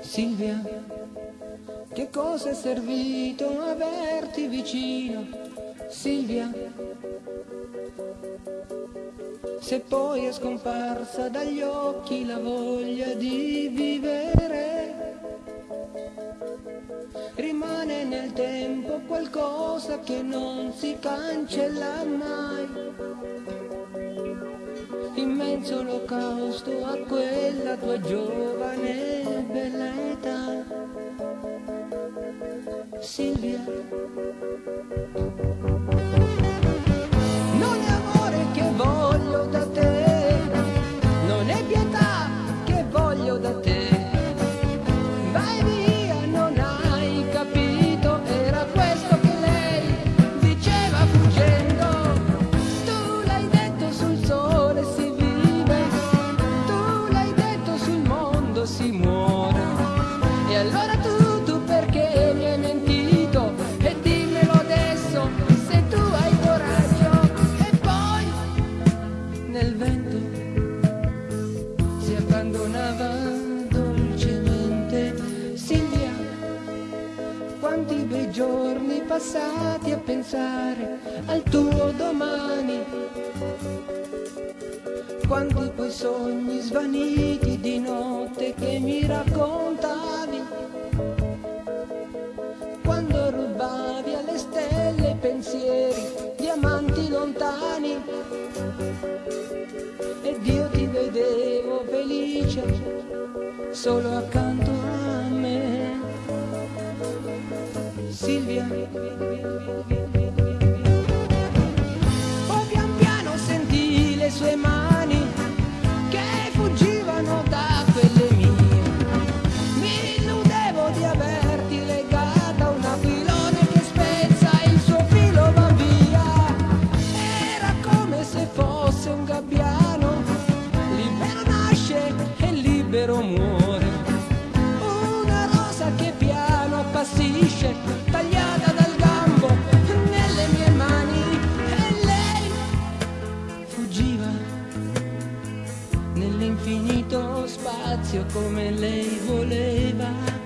Silvia, che cosa è servito averti vicino? Silvia, se poi è scomparsa dagli occhi la voglia di vivere, rimane nel tempo qualcosa che non si cancella mai. Immenso olocausto a quella tua giovane bella età. Silvia. Allora tu, tu perché mi hai mentito? E dimmelo adesso se tu hai coraggio. E poi nel vento si abbandonava dolcemente Silvia. Quanti bei giorni passati a pensare al tuo domani. Quanti poi sogni svaniti di notte che mi raccontavi. Lontani. Ed io ti vedevo felice solo accanto a me. Silvia. Spazio come lei voleva.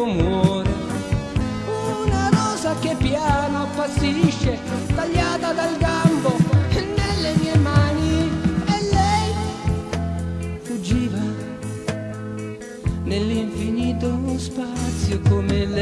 Muore. Una rosa che piano appassisce, tagliata dal gambo nelle mie mani e lei fuggiva nell'infinito spazio come lei